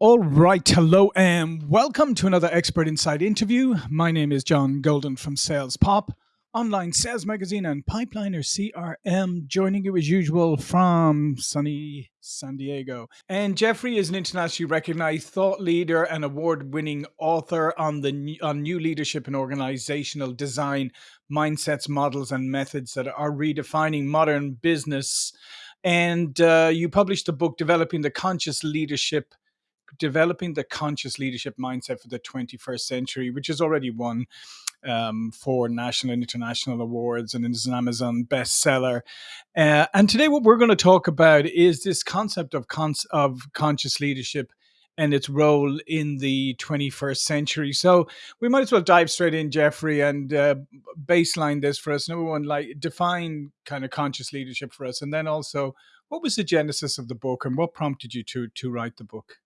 All right, hello and welcome to another Expert Insights interview. My name is John Golden from Sales Pop, online sales magazine and Pipeliner CRM, joining you as usual from sunny San Diego. And Jeffrey is an internationally recognized thought leader and award-winning author on the on new leadership and organizational design mindsets, models, and methods that are redefining modern business. And uh, you published a book, Developing the Conscious Leadership developing the conscious leadership mindset for the 21st century, which has already won um, four national and international awards and is an Amazon bestseller. Uh, and today, what we're going to talk about is this concept of cons- of conscious leadership and its role in the 21st century. So we might as well dive straight in, Jeffrey, and uh, baseline this for us. Number one, like define kind of conscious leadership for us, and then also what was the genesis of the book and what prompted you to to write the book?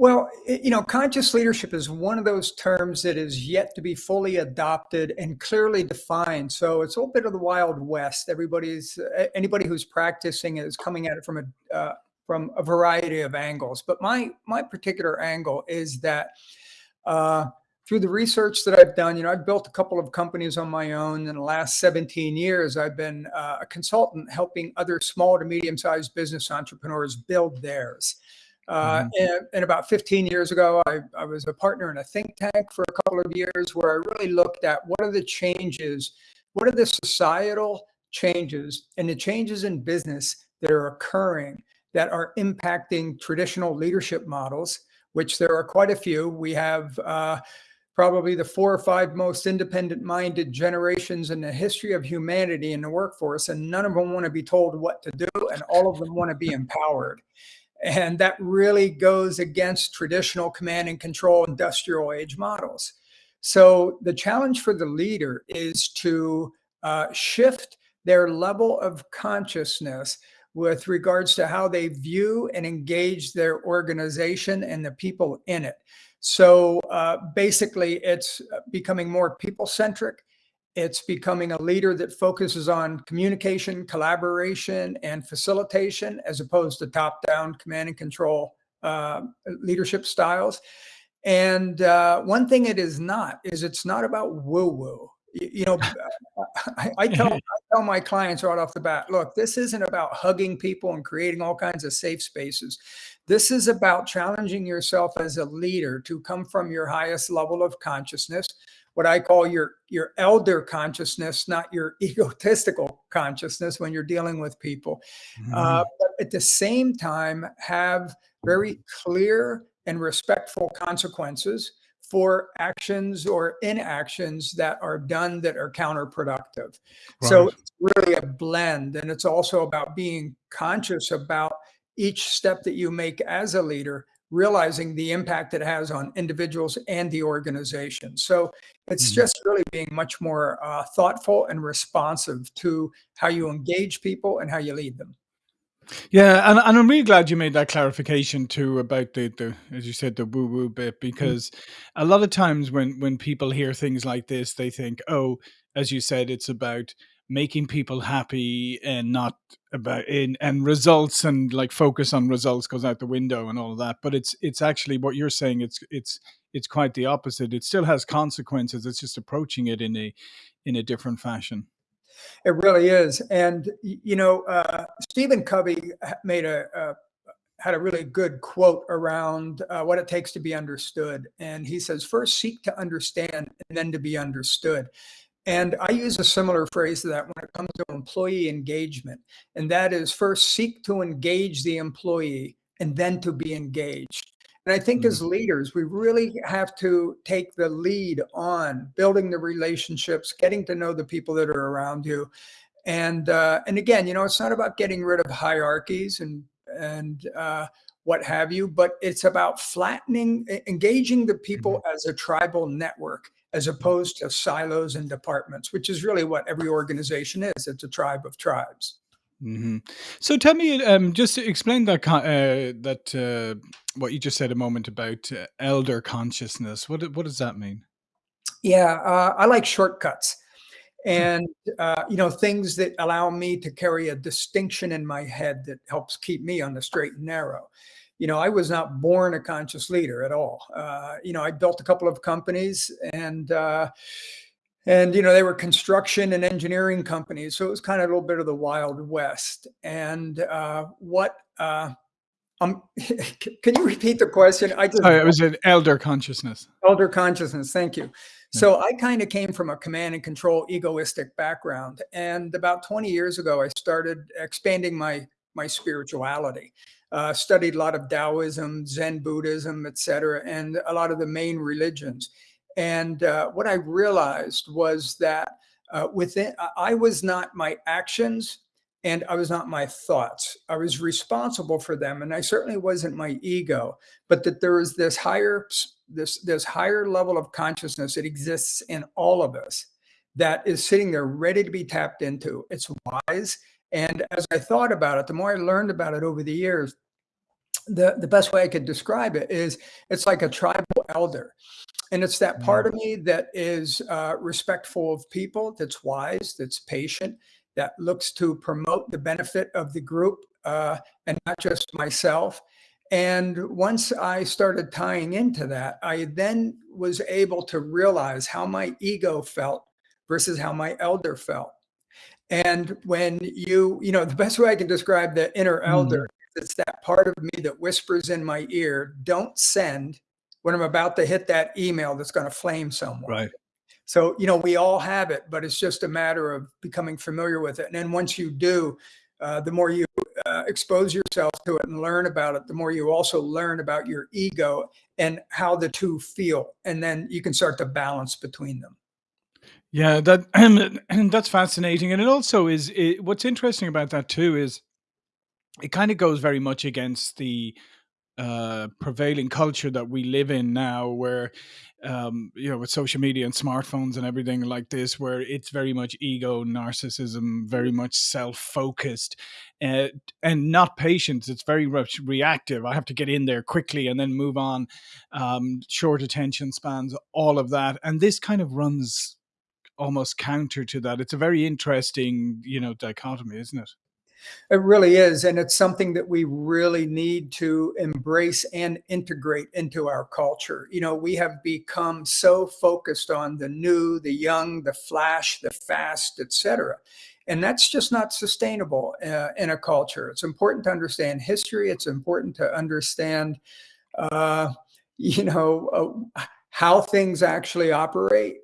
Well, you know, conscious leadership is one of those terms that is yet to be fully adopted and clearly defined. So it's a little bit of the wild west. Everybody's anybody who's practicing is coming at it from a uh, from a variety of angles. But my my particular angle is that uh, through the research that I've done, you know, I've built a couple of companies on my own. In the last 17 years, I've been uh, a consultant helping other small to medium sized business entrepreneurs build theirs. Uh, mm-hmm. and, and, about 15 years ago, I, I, was a partner in a think tank for a couple of years where I really looked at what are the changes, what are the societal changes and the changes in business that are occurring that are impacting traditional leadership models, which there are quite a few. We have uh, probably the four or five most independent minded generations in the history of humanity in the workforce, and none of them want to be told what to do, and all of them want to be empowered. And that really goes against traditional command and control industrial age models. So the challenge for the leader is to uh, shift their level of consciousness with regards to how they view and engage their organization and the people in it. So uh, basically, it's becoming more people centric it's becoming a leader that focuses on communication, collaboration, and facilitation as opposed to top down command and control uh, leadership styles. And uh, one thing it is not is it's not about woo woo. You, know, I, I, tell, I tell my clients right off the bat look, this isn't about hugging people and creating all kinds of safe spaces. This is about challenging yourself as a leader to come from your highest level of consciousness what I call your your elder consciousness, not your egotistical consciousness when you're dealing with people. Mm-hmm. Uh, but at the same time, have very clear and respectful consequences for actions or inactions that are done that are counterproductive. Right. So it's really a blend, and it's also about being conscious about each step that you make as a leader realizing the impact it has on individuals and the organization. So it's mm-hmm. just really being much more uh, thoughtful and responsive to how you engage people and how you lead them. Yeah, and, and I'm really glad you made that clarification too about the, the as you said the woo woo bit mm-hmm. because a lot of times when when people hear things like this they think oh as you said it's about making people happy and not about in and results and like focus on results goes out the window and all of that but it's it's actually what you're saying it's it's it's quite the opposite it still has consequences it's just approaching it in a in a different fashion it really is and you know uh, stephen covey made a, a had a really good quote around uh, what it takes to be understood. And he says, first seek to understand and then to be understood. And I use a similar phrase to that when it comes to employee engagement. And that is first seek to engage the employee and then to be engaged. And I think mm-hmm. as leaders, we really have to take the lead on building the relationships, getting to know the people that are around you. And uh, and again, you know, it's not about getting rid of hierarchies and and uh, what have you, but it's about flattening, engaging the people mm-hmm. as a tribal network as opposed to silos and departments, which is really what every organization is. It's a tribe of tribes. Mm-hmm. So tell me, um, just to explain that uh, that uh, what you just said a moment about uh, elder consciousness. What what does that mean? Yeah, uh, I like shortcuts, hmm. and uh, you know things that allow me to carry a distinction in my head that helps keep me on the straight and narrow. You know, I was not born a conscious leader at all. Uh, you know, I built a couple of companies and, uh, and you know they were construction and engineering companies so it was kind of a little bit of the wild west and uh, what uh, um, can you repeat the question i just oh, it was an elder consciousness elder consciousness thank you yeah. so i kind of came from a command and control egoistic background and about 20 years ago i started expanding my my spirituality uh, studied a lot of taoism zen buddhism etc and a lot of the main religions and uh, what I realized was that uh, within, I was not my actions and I was not my thoughts. I was responsible for them, and I certainly wasn't my ego. But that there is this higher, this this higher level of consciousness that exists in all of us, that is sitting there ready to be tapped into. It's wise, and as I thought about it, the more I learned about it over the years, the the best way I could describe it is it's like a tribal elder. And it's that part of mm. me that is uh, respectful of people, that's wise, that's patient, that looks to promote the benefit of the group uh, and not just myself. And once I started tying into that, I then was able to realize how my ego felt versus how my elder felt. And when you, you know, the best way I can describe the inner elder, mm. it's that part of me that whispers in my ear, don't send when I'm about to hit that email that's going to flame someone. Right. So, you know, we all have it, but it's just a matter of becoming familiar with it. And then once you do, uh, the more you uh, expose yourself to it and learn about it, the more you also learn about your ego and how the two feel. And then you can start to balance between them. Yeah, that that's fascinating. And it also is it, what's interesting about that too is it kind of goes very much against the uh, prevailing culture that we live in now, where um, you know, with social media and smartphones and everything like this, where it's very much ego, narcissism, very much self-focused, uh, and not patience. It's very much reactive. I have to get in there quickly and then move on. Um, short attention spans, all of that, and this kind of runs almost counter to that. It's a very interesting, you know, dichotomy, isn't it? It really is. And it's something that we really need to embrace and integrate into our culture. You know, we have become so focused on the new, the young, the flash, the fast, etc. And that's just not sustainable uh, in a culture. It's important to understand history. It's important to understand, uh, you know, uh, how things actually operate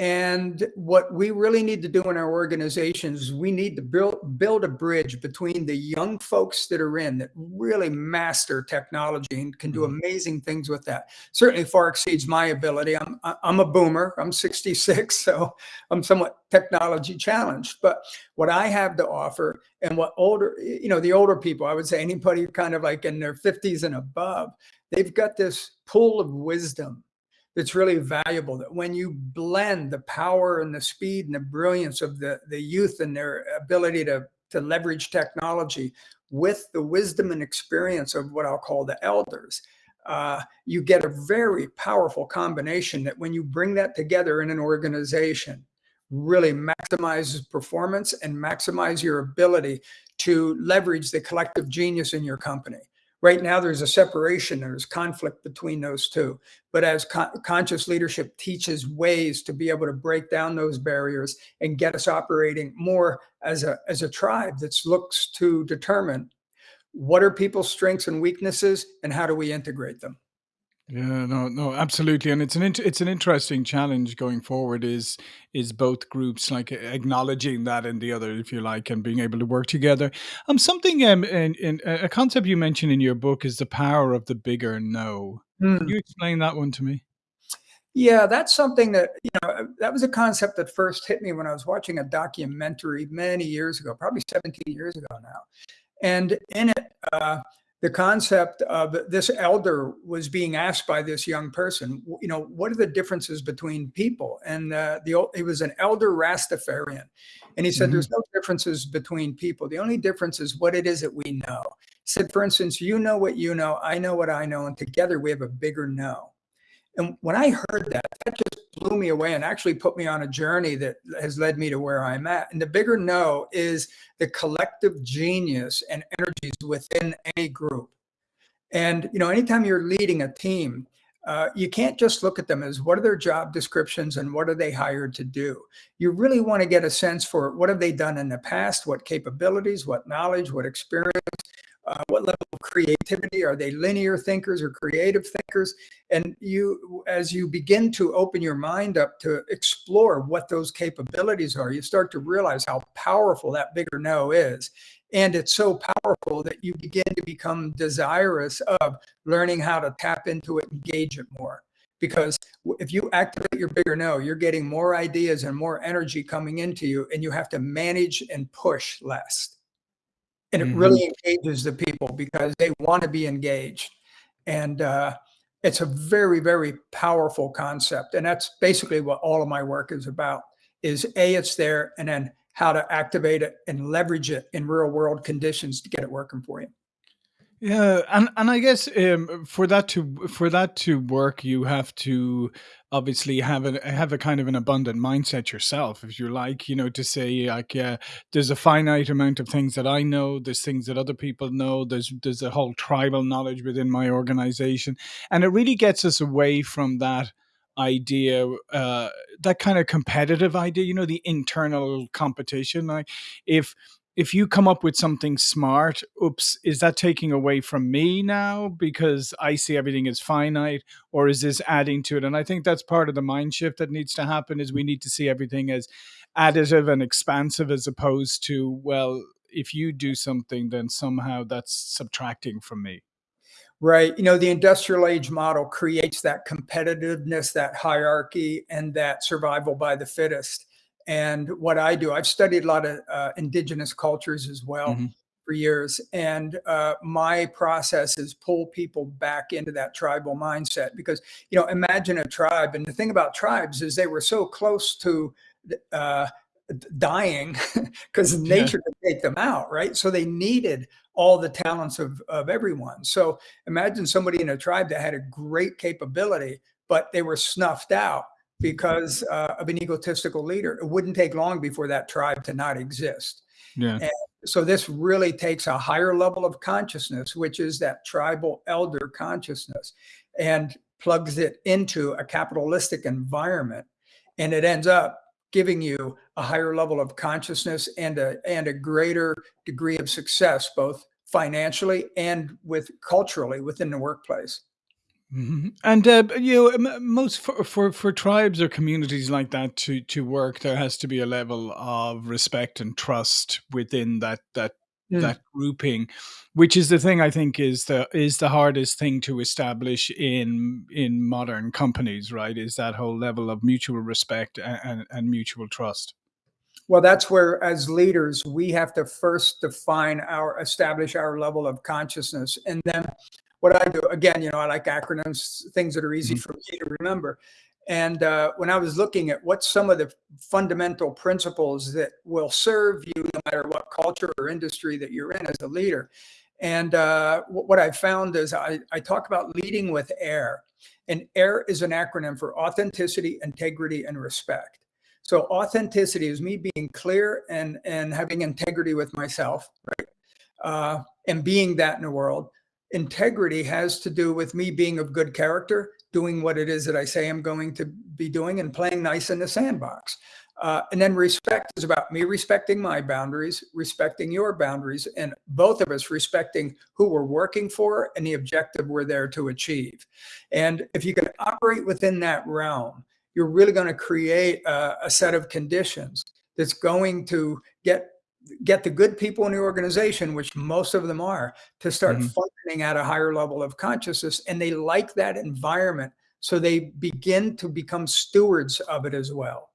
and what we really need to do in our organizations, we need to build build a bridge between the young folks that are in that really master technology and can do mm-hmm. amazing things with that. Certainly far exceeds my ability. I'm I'm a boomer. I'm 66, so I'm somewhat technology challenged. But what I have to offer and what older, you know, the older people, I would say anybody kind of like in their 50s and above, they've got this pool of wisdom that's really valuable that when you blend the power and the speed and the brilliance of the, the youth and their ability to, to leverage technology with the wisdom and experience of what I'll call the elders, uh, you get a very powerful combination that when you bring that together in an organization, really maximizes performance and maximize your ability to leverage the collective genius in your company. Right now, there's a separation, there's conflict between those two. But as con conscious leadership teaches ways to be able to break down those barriers and get us operating more as a, as a tribe that looks to determine what are people's strengths and weaknesses and how do we integrate them. Yeah, no, no, absolutely, and it's an it's an interesting challenge going forward. Is is both groups like acknowledging that and the other, if you like, and being able to work together. Um, something um, in, in a concept you mentioned in your book is the power of the bigger no. Mm. Can you explain that one to me? Yeah, that's something that you know that was a concept that first hit me when I was watching a documentary many years ago, probably 17 years ago now, and in it. Uh, the concept of this elder was being asked by this young person, you know, what are the differences between people? And uh, the he was an elder Rastafarian, and he said, mm -hmm. "There's no differences between people. The only difference is what it is that we know." He said, "For instance, you know what you know, I know what I know, and together we have a bigger know." And when I heard that, that just blew me away and actually put me on a journey that has led me to where I'm at. And the bigger no is the collective genius and energies within any group. And, you know, anytime you're leading a team, uh, you can't just look at them as what are their job descriptions and what are they hired to do. You really want to get a sense for what have they done in the past, what capabilities, what knowledge, what experience, uh, what level of creativity? Are they linear thinkers or creative thinkers? And you as you begin to open your mind up to explore what those capabilities are you start to realize how powerful that bigger no is. And it's so powerful that you begin to become desirous of learning how to tap into it engage it more. Because if you activate your bigger no you're getting more ideas and more energy coming into you and you have to manage and push less and it mm-hmm. really engages the people because they want to be engaged and uh, it's a very very powerful concept and that's basically what all of my work is about is a it's there and then how to activate it and leverage it in real world conditions to get it working for you yeah, and and I guess um, for that to for that to work, you have to obviously have a have a kind of an abundant mindset yourself, if you like, you know, to say like, yeah, there's a finite amount of things that I know, there's things that other people know, there's there's a whole tribal knowledge within my organization, and it really gets us away from that idea uh that kind of competitive idea you know the internal competition. Like if if you come up with something smart, oops, is that taking away from me now because I see everything as finite, or is this adding to it? And I think that's part of the mind shift that needs to happen is we need to see everything as additive and expansive as opposed to, well, if you do something, then somehow that's subtracting from me. Right. You know, the industrial age model creates that competitiveness, that hierarchy, and that survival by the fittest and what I do, I've studied a lot of uh, indigenous cultures as well mm-hmm. for years. And uh, my process is pull people back into that tribal mindset because, you know, imagine a tribe. And the thing about tribes is they were so close to uh, dying because nature yeah. could take them out, right? So they needed all the talents of, of everyone. So imagine somebody in a tribe that had a great capability, but they were snuffed out because uh, of an egotistical leader. It wouldn't take long before that tribe to not exist. Yeah. And so this really takes a higher level of consciousness, which is that tribal elder consciousness, and plugs it into a capitalistic environment. And it ends up giving you a higher level of consciousness and a and a greater degree of success, both financially and with culturally within the workplace. Mm-hmm. And uh, you know, most for, for for tribes or communities like that to to work, there has to be a level of respect and trust within that that mm. that grouping, which is the thing I think is the is the hardest thing to establish in in modern companies. Right, is that whole level of mutual respect and, and, and mutual trust. Well, that's where, as leaders, we have to first define our, establish our level of consciousness, and then what I do, again, you know, I like acronyms, things that are easy mm-hmm. for me to remember. And uh, when I was looking at what some of the fundamental principles that will serve you, no matter what culture or industry that you're in as a leader, and uh, what I found is I, I talk about leading with AIR. And AIR is an acronym for authenticity, integrity, and respect. So authenticity is me being clear and, and having integrity with myself, right? Uh, and being that in the world integrity has to do with me being of good character, doing what it is that I say I'm going to be doing, and playing nice in the sandbox. Uh, and then respect is about me respecting my boundaries, respecting your boundaries, and both of us respecting who we're working for and the objective we're there to achieve. And if you can operate within that realm, you're really going to create a, a set of conditions that's going to get get the good people in the organization, which most of them are, to start mm-hmm. functioning at a higher level of consciousness. And they like that environment. So they begin to become stewards of it as well.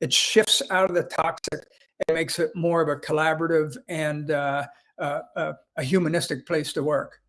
It shifts out of the toxic and makes it more of a collaborative and uh, uh, uh, a humanistic place to work.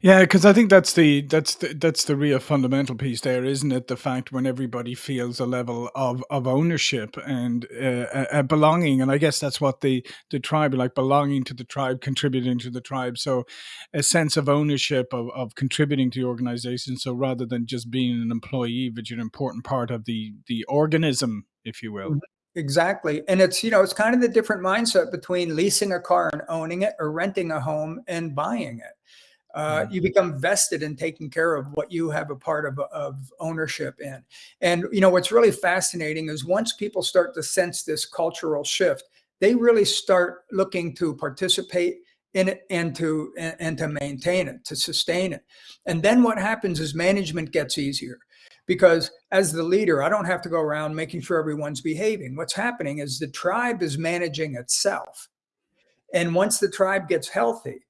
Yeah, because I think that's the that's the, that's the real fundamental piece there, isn't it? The fact when everybody feels a level of, of ownership and uh, a, a belonging, and I guess that's what the the tribe like belonging to the tribe, contributing to the tribe. So, a sense of ownership of, of contributing to the organization. So rather than just being an employee, but you're an important part of the the organism, if you will. Mm-hmm. Exactly. And it's, you know, it's kind of the different mindset between leasing a car and owning it or renting a home and buying it uh, Mhm. you become vested in taking care of what you have a part of, of ownership in. And you know what's really fascinating is once people start to sense this cultural shift, they really start looking to participate in it and to and, and to maintain it, to sustain it. And then what happens is management gets easier because as the leader, I don't have to go around making sure everyone's behaving. What's happening is the tribe is managing itself. And once the tribe gets healthy,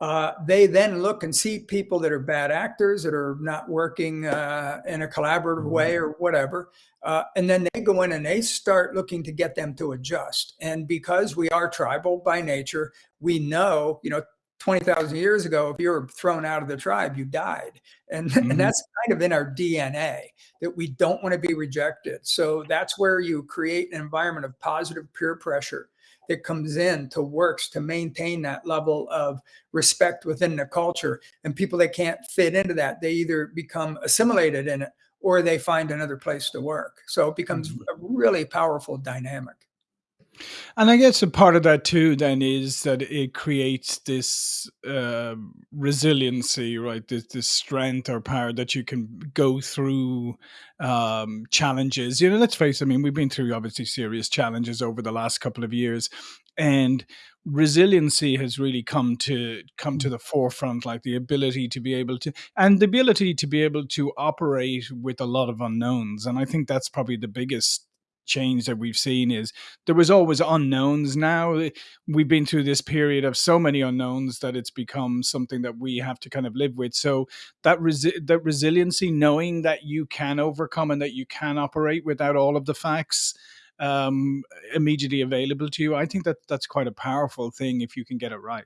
uh, they then look and see people that are bad actors that are not working uh, in a collaborative way or whatever. Uh, and then they go in and they start looking to get them to adjust. And because we are tribal by nature, we know, you know, 20,000 years ago, if you were thrown out of the tribe, you died. And, Mhm. and that's kind of in our DNA that we don't want to be rejected. So that's where you create an environment of positive peer pressure that comes in to works to maintain that level of respect within the culture. And people that can't fit into that, they either become assimilated in it or they find another place to work. So it becomes Mhm. a really powerful dynamic. And I guess a part of that too then is that it creates this uh, resiliency, right? This, this strength or power that you can go through um, challenges. You know, let's face it, I mean, we've been through obviously serious challenges over the last couple of years. And resiliency has really come to come to the forefront like the ability to be able to and the ability to be able to operate with a lot of unknowns and i think that's probably the biggest change that we've seen is there was always unknowns. Now eh, we've been through this period of so many unknowns that it's become something that we have to kind of live with. So that resi- that resiliency knowing that you can overcome and that you can operate without all of the facts um, immediately available to you i think that that's quite a powerful thing if you can get it right.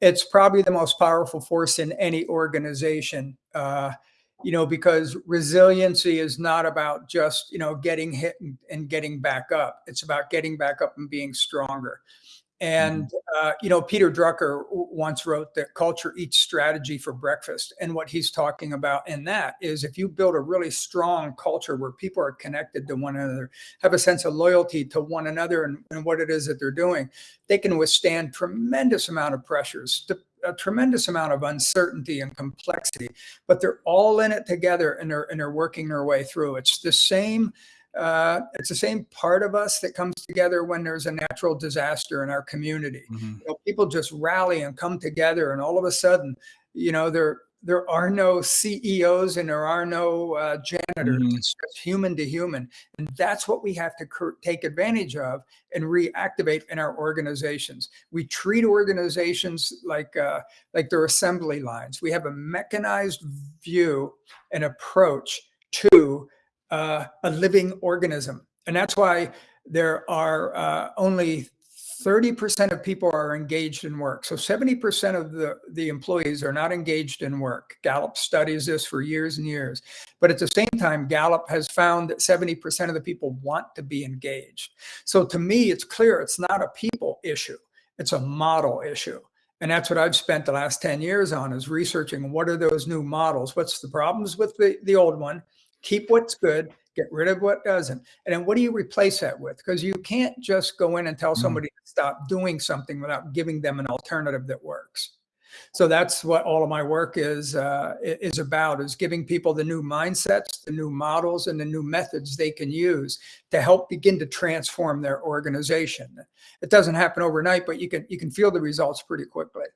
It's probably the most powerful force in any organization. Uh, you know, because resiliency is not about just, you know, getting hit and, and getting back up. It's about getting back up and being stronger. Mhm. And, uh, you know, Peter Drucker once wrote that culture eats strategy for breakfast. And what he's talking about in that is if you build a really strong culture where people are connected to one another, have a sense of loyalty to one another and, and what it is that they're doing, they can withstand tremendous amount of pressures, a tremendous amount of uncertainty and complexity, but they're all in it together and they're, and they're working their way through. It's the same uh, it's the same part of us that comes together when there's a natural disaster in our community. Mhm. You know, people just rally and come together, and all of a sudden, you know, there there are no CEOs and there are no uh, janitors. Mhm. It's just human to human, and that's what we have to take advantage of and reactivate in our organizations. We treat organizations like uh, like they're assembly lines. We have a mechanized view and approach to uh, a living organism. And that's why there are uh, only 30% of people are engaged in work. So 70% of the, the employees are not engaged in work. Gallup studies this for years and years. But at the same time, Gallup has found that 70% of the people want to be engaged. So to me, it's clear it's not a people issue, it's a model issue. And that's what I've spent the last 10 years on is researching what are those new models? What's the problems with the, the old one? Keep what's good, get rid of what doesn't. And then what do you replace that with? Because you can't just go in and tell Mhm. somebody to stop doing something without giving them an alternative that works. So that's what all of my work is uh, is about: is giving people the new mindsets, the new models, and the new methods they can use to help begin to transform their organization. It doesn't happen overnight, but you can you can feel the results pretty quickly.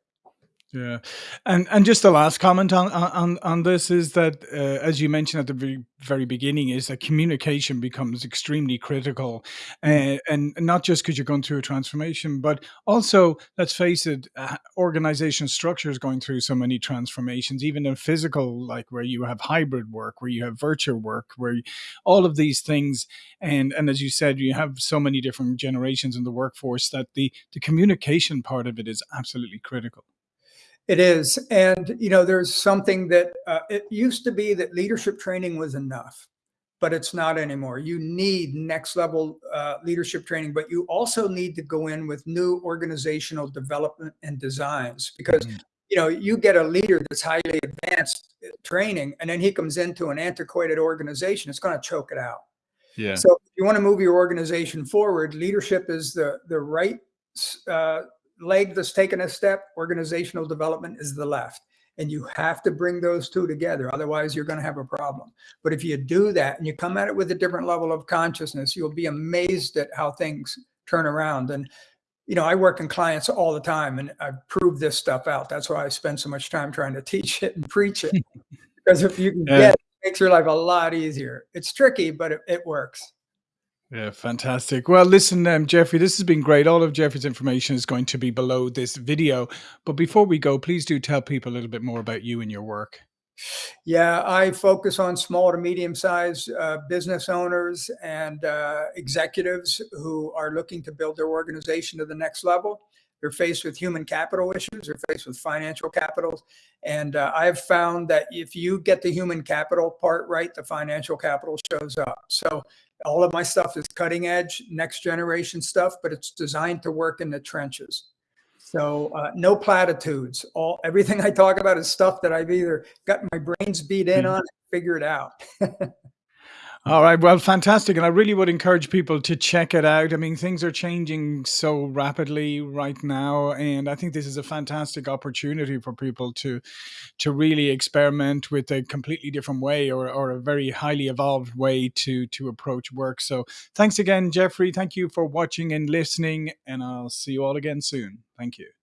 Yeah, and and just the last comment on on on this is that uh, as you mentioned at the very, very beginning is that communication becomes extremely critical, Mm. uh, and not just because you're going through a transformation, but also let's face it, uh, organization structure is going through so many transformations, even in physical, like where you have hybrid work, where you have virtual work, where you, all of these things, and and as you said, you have so many different generations in the workforce that the the communication part of it is absolutely critical. It is, and you know, there's something that uh, it used to be that leadership training was enough. but it's not anymore. You need next level uh, leadership training, but you also need to go in with new organizational development and designs because Mhm. you know you get a leader that's highly advanced uh, training, and then he comes into an antiquated organization. It's going to choke it out. Yeah. So if you want to move your organization forward, leadership is the the right uh, leg that's taken a step, organizational development is the left. And you have to bring those two together. Otherwise, you're going to have a problem. But if you do that and you come at it with a different level of consciousness, you'll be amazed at how things turn around. And, you know, I work in clients all the time and I prove this stuff out. That's why I spend so much time trying to teach it and preach it. because if you can yeah. get it, it makes your life a lot easier. It's tricky, but it, it works. Yeah, fantastic. Well, listen, um, Jeffrey, this has been great. All of Jeffrey's information is going to be below this video. But before we go, please do tell people a little bit more about you and your work. Yeah, I focus on small to medium sized uh, business owners and uh, executives who are looking to build their organization to the next level. They're faced with human capital issues, they're faced with financial capital. And uh, I've found that if you get the human capital part right, the financial capital shows up. So all of my stuff is cutting edge, next generation stuff, but it's designed to work in the trenches. So uh, no platitudes. All everything I talk about is stuff that I've either got my brains beat in mm-hmm. on, figured out. All right. Well, fantastic. And I really would encourage people to check it out. I mean, things are changing so rapidly right now. And I think this is a fantastic opportunity for people to to really experiment with a completely different way or, or a very highly evolved way to to approach work. So thanks again, Jeffrey. Thank you for watching and listening. And I'll see you all again soon. Thank you.